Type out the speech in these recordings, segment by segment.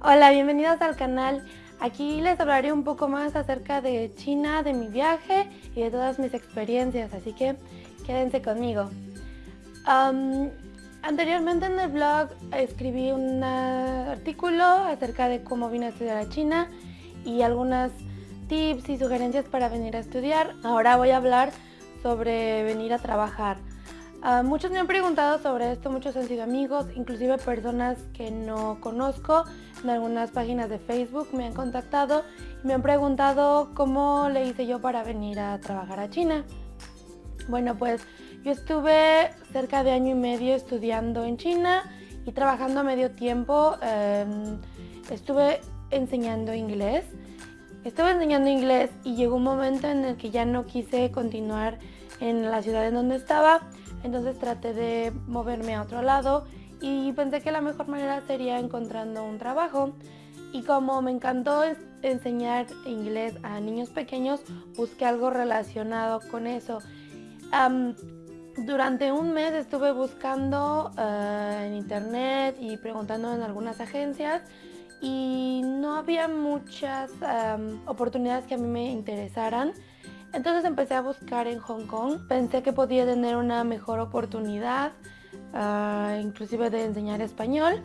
Hola, bienvenidos al canal. Aquí les hablaré un poco más acerca de China, de mi viaje y de todas mis experiencias, así que quédense conmigo. anteriormente en el blog escribí un artículo acerca de cómo vine a estudiar a China y algunas tips y sugerencias para venir a estudiar. Ahora voy a hablar sobre venir a trabajar. Ah, muchos me han preguntado sobre esto, muchos han sido amigos, inclusive personas que no conozco en algunas páginas de Facebook me han contactado y me han preguntado cómo le hice yo para venir a trabajar a China. Bueno, pues yo estuve cerca de año y medio estudiando en China y trabajando a medio tiempo. Em, estuve enseñando inglés. Estuve enseñando inglés y llegó un momento en el que ya no quise continuar en la ciudad en donde estaba entonces traté de moverme a otro lado y pensé que la mejor manera sería encontrando un trabajo. Y como me encantó enseñar inglés a niños pequeños, busqué algo relacionado con eso. durante un mes estuve buscando eh, en internet y preguntando en algunas agencias y no había muchas oportunidades que a mí me interesaran. Entonces empecé a buscar en Hong Kong. Pensé que podía tener una mejor oportunidad, ah, inclusive de enseñar español.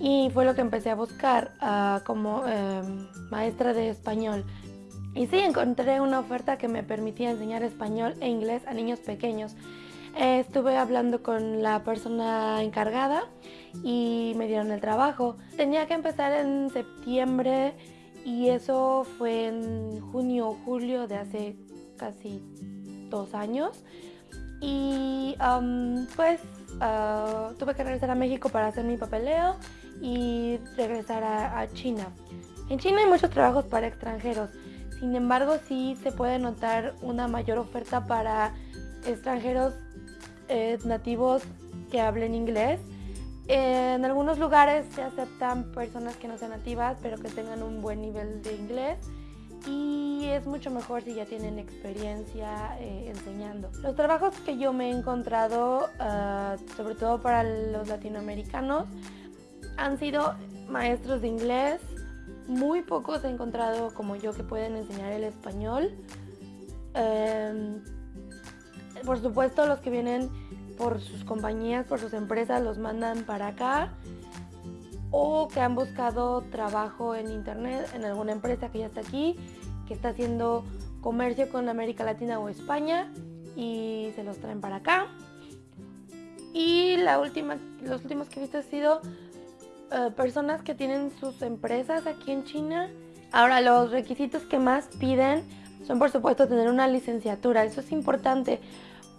Y fue lo que empecé a buscar ah, como em, maestra de español. Y sí, encontré una oferta que me permitía enseñar español e inglés a niños pequeños. estuve hablando con la persona encargada y me dieron el trabajo. Tenía que empezar en septiembre y eso fue en junio o julio de hace casi dos años. Y pues ah, tuve que regresar a México para hacer mi papeleo y regresar a, China. En China hay muchos trabajos para extranjeros, sin embargo sí se puede notar una mayor oferta para extranjeros eh, nativos que hablen inglés. En algunos lugares se aceptan personas que no sean nativas pero que tengan un buen nivel de inglés y es mucho mejor si ya tienen experiencia eh, enseñando. Los trabajos que yo me he encontrado, ah, sobre todo para los latinoamericanos, han sido maestros de inglés. Muy pocos he encontrado como yo que pueden enseñar el español. Em, por supuesto, los que vienen por sus compañías, por sus empresas, los mandan para acá o que han buscado trabajo en internet en alguna empresa que ya está aquí, que está haciendo comercio con América Latina o España y se los traen para acá. Y la última, los últimos que he visto han sido eh, personas que tienen sus empresas aquí en China. Ahora, los requisitos que más piden son por supuesto tener una licenciatura. Eso es importante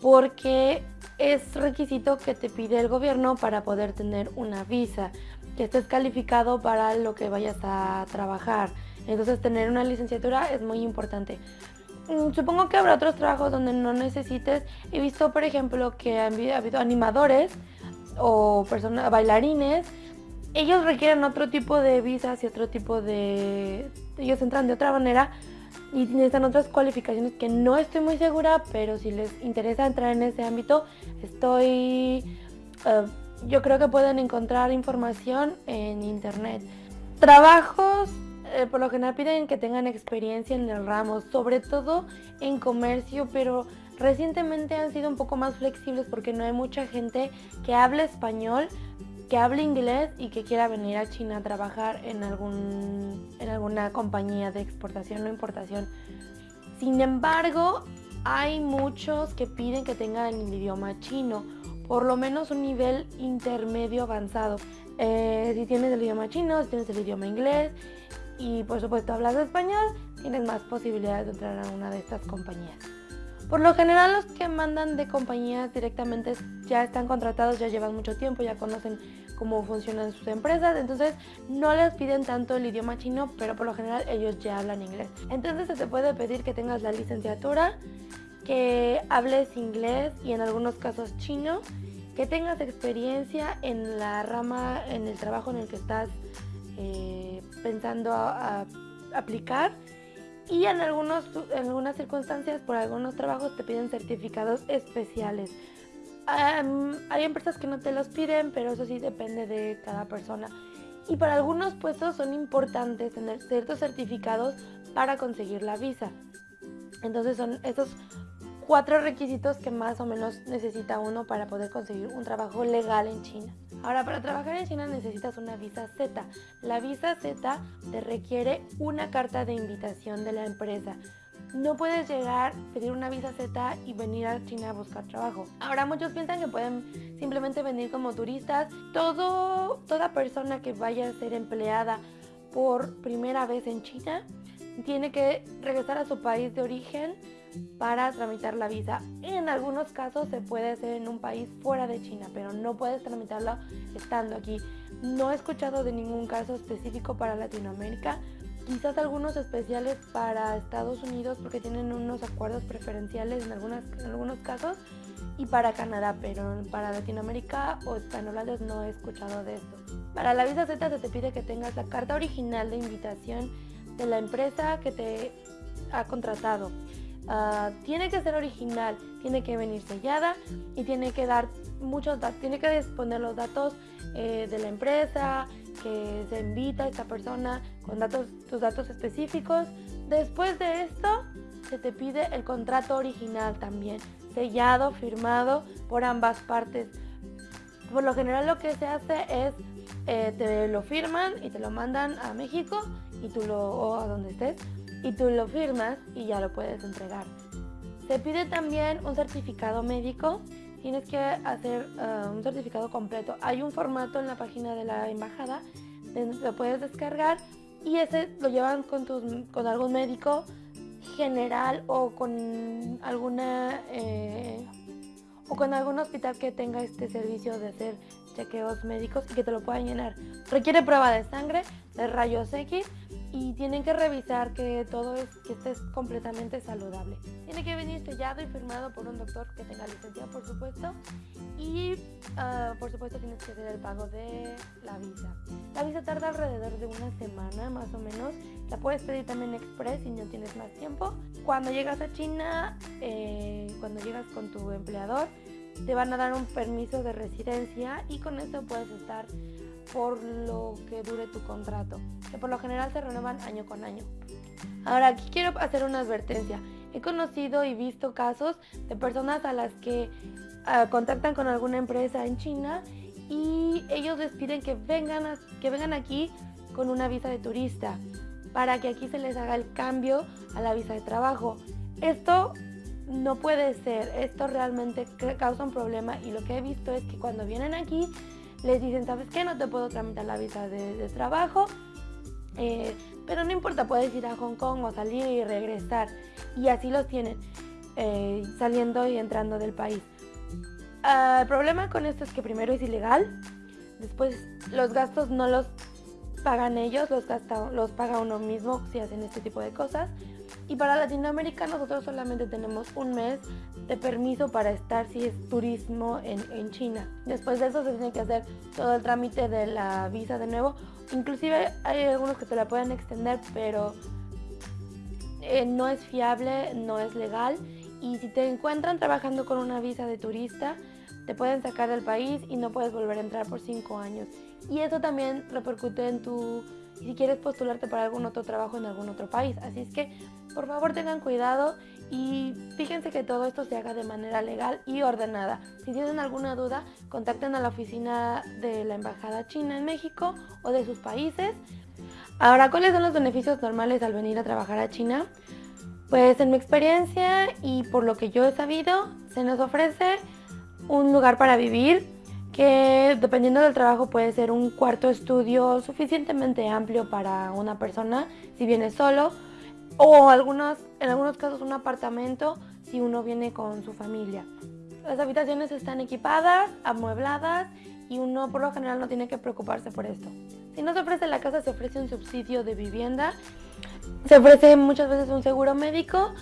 porque es requisito que te pide el gobierno para poder tener una visa que estés calificado para lo que vayas a trabajar. Entonces tener una licenciatura es muy importante. Mm, supongo que habrá otros trabajos donde no necesites. He visto, por ejemplo, que ha habido animadores o personas, bailarines. Ellos requieren otro tipo de visas y otro tipo de... Ellos entran de otra manera y necesitan otras cualificaciones que no estoy muy segura, pero si les interesa entrar en ese ámbito, estoy... Eh, yo creo que pueden encontrar información en internet. Trabajos eh, por lo general piden que tengan experiencia en el ramo, sobre todo en comercio, pero recientemente han sido un poco más flexibles porque no hay mucha gente que hable español, que hable inglés y que quiera venir a China a trabajar en, algún, en alguna compañía de exportación o importación. Sin embargo, hay muchos que piden que tengan el idioma chino por lo menos un nivel intermedio avanzado. Eh, si tienes el idioma chino, si tienes el idioma inglés y por supuesto hablas español, tienes más posibilidades de entrar a una de estas compañías. Por lo general los que mandan de compañías directamente ya están contratados, ya llevan mucho tiempo, ya conocen cómo funcionan sus empresas, entonces no les piden tanto el idioma chino, pero por lo general ellos ya hablan inglés. Entonces se te puede pedir que tengas la licenciatura que hables inglés y en algunos casos chino, que tengas experiencia en la rama, en el trabajo en el que estás eh, pensando aplicar y en, algunos, en algunas circunstancias, por algunos trabajos te piden certificados especiales. hay empresas que no te los piden, pero eso sí depende de cada persona. y para algunos puestos son importantes tener ciertos certificados para conseguir la visa. Entonces son esos cuatro requisitos que más o menos necesita uno para poder conseguir un trabajo legal en China. Ahora, para trabajar en China necesitas una visa Z. La visa Z te requiere una carta de invitación de la empresa. No puedes llegar, pedir una visa Z y venir a China a buscar trabajo. Ahora muchos piensan que pueden simplemente venir como turistas. Todo, toda persona que vaya a ser empleada por primera vez en China tiene que regresar a su país de origen para tramitar la visa. En algunos casos se puede hacer en un país fuera de China, pero no puedes tramitarlo estando aquí. No he escuchado de ningún caso específico para Latinoamérica, quizás algunos especiales para Estados Unidos porque tienen unos acuerdos preferenciales en, en algunos casos y para Canadá, pero para Latinoamérica o hispanohablantes no he escuchado de esto. Para la visa Z se te pide que tengas la carta original de invitación de la empresa que te ha contratado. Ah, tiene que ser original, tiene que venir sellada y tiene que dar muchos datos, tiene que disponer los datos eh, de la empresa, que se invita a esta persona con datos, tus datos específicos. Después de esto, se te pide el contrato original también, sellado, firmado por ambas partes. Por lo general lo que se hace es, eh, te lo firman y te lo mandan a México y tú lo, o a donde estés, y tú lo firmas y ya lo puedes entregar. Se pide también un certificado médico, tienes que hacer eh, un certificado completo. Hay un formato en la página de la embajada lo puedes descargar y ese lo llevan con, con algún médico general o con alguna eh, o con algún hospital que tenga este servicio de hacer chequeos médicos y que te lo puedan llenar. Requiere prueba de sangre, de rayos X y tienen que revisar que todo es que estés completamente saludable. Tiene que venir sellado y firmado por un doctor que tenga licencia, por supuesto, y ah, por supuesto tienes que hacer el pago de la visa. La visa tarda alrededor de una semana más o menos. La puedes pedir también express si no tienes más tiempo. Cuando llegas a China, eh, cuando llegas con tu empleador, te van a dar un permiso de residencia y con eso puedes estar por lo que dure tu contrato, que por lo general se renuevan año con año. Ahora aquí quiero hacer una advertencia. He conocido y visto casos de personas a las que ah, contactan con alguna empresa en China y ellos les piden que vengan, que vengan aquí con una visa de turista para que aquí se les haga el cambio a la visa de trabajo. Esto no puede ser, esto realmente causa un problema y lo que he visto es que cuando vienen aquí les dicen, ¿sabes qué? No te puedo tramitar la visa de, trabajo, eh, pero no importa, puedes ir a Hong Kong o salir y regresar. Y así los tienen, eh, saliendo y entrando del país. Ah, el problema con esto es que primero es ilegal, después los gastos no los pagan ellos, los, los paga uno mismo si hacen este tipo de cosas. Y para Latinoamérica nosotros solamente tenemos un mes de permiso para estar si es turismo en, China. Después de eso se tiene que hacer todo el trámite de la visa de nuevo. Inclusive hay algunos que te la pueden extender, pero eh, no es fiable, no es legal. Y si te encuentran trabajando con una visa de turista, te pueden sacar del país y no puedes volver a entrar por cinco años. Y eso también repercute en tu si quieres postularte para algún otro trabajo en algún otro país. Así es que por favor tengan cuidado y fíjense que todo esto se haga de manera legal y ordenada. Si tienen alguna duda, contacten a la oficina de la Embajada China en México o de sus países. Ahora, ¿cuáles son los beneficios normales al venir a trabajar a China? Pues en mi experiencia y por lo que yo he sabido, se nos ofrece un lugar para vivir que dependiendo del trabajo puede ser un cuarto estudio suficientemente amplio para una persona si viene solo o algunos, en algunos casos un apartamento si uno viene con su familia. Las habitaciones están equipadas, amuebladas y uno por lo general no tiene que preocuparse por esto. Si no se ofrece la casa se ofrece un subsidio de vivienda, se ofrece muchas veces un seguro médico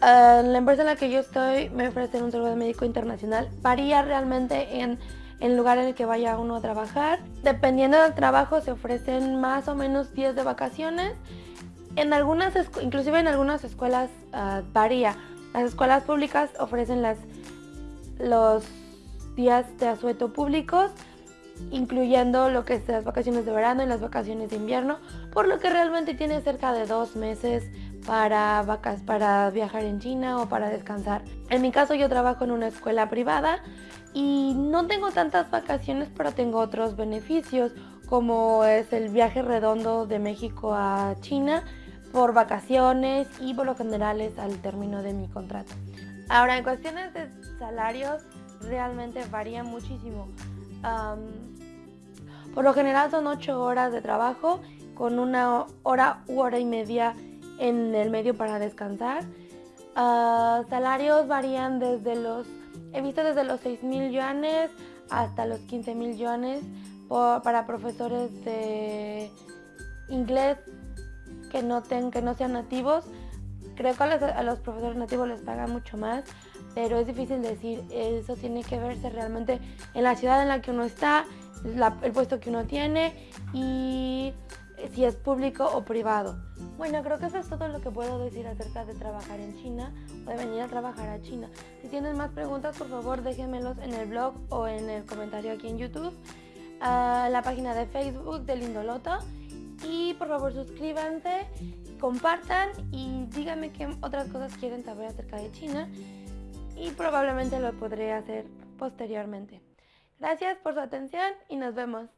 Uh, la empresa en la que yo estoy me ofrece un seguro médico internacional. Varía realmente en el lugar en el que vaya uno a trabajar. Dependiendo del trabajo se ofrecen más o menos días de vacaciones. En algunas, inclusive en algunas escuelas uh, varía. Las escuelas públicas ofrecen las, los días de asueto públicos incluyendo lo que es las vacaciones de verano y las vacaciones de invierno, por lo que realmente tiene cerca de dos meses para, vacas, para viajar en China o para descansar. En mi caso yo trabajo en una escuela privada y no tengo tantas vacaciones, pero tengo otros beneficios, como es el viaje redondo de México a China por vacaciones y por lo general es al término de mi contrato. Ahora, en cuestiones de salarios, realmente varía muchísimo. por lo general son 8 horas de trabajo con una hora u hora y media en el medio para descansar. Ah, salarios varían desde los, he visto desde los 6 mil yuanes hasta los 15 mil yuanes para profesores de inglés que no, que no sean nativos. Creo que a los, profesores nativos les pagan mucho más, pero es difícil decir, eso tiene que verse realmente en la ciudad en la que uno está, el puesto que uno tiene y si es público o privado. Bueno, creo que eso es todo lo que puedo decir acerca de trabajar en China o de venir a trabajar a China. Si tienen más preguntas, por favor déjenmelos en el blog o en el comentario aquí en YouTube, a la página de Facebook de Lindoloto. Y por favor suscríbanse, compartan y díganme qué otras cosas quieren saber acerca de China y probablemente lo podré hacer posteriormente. Gracias por su atención y nos vemos.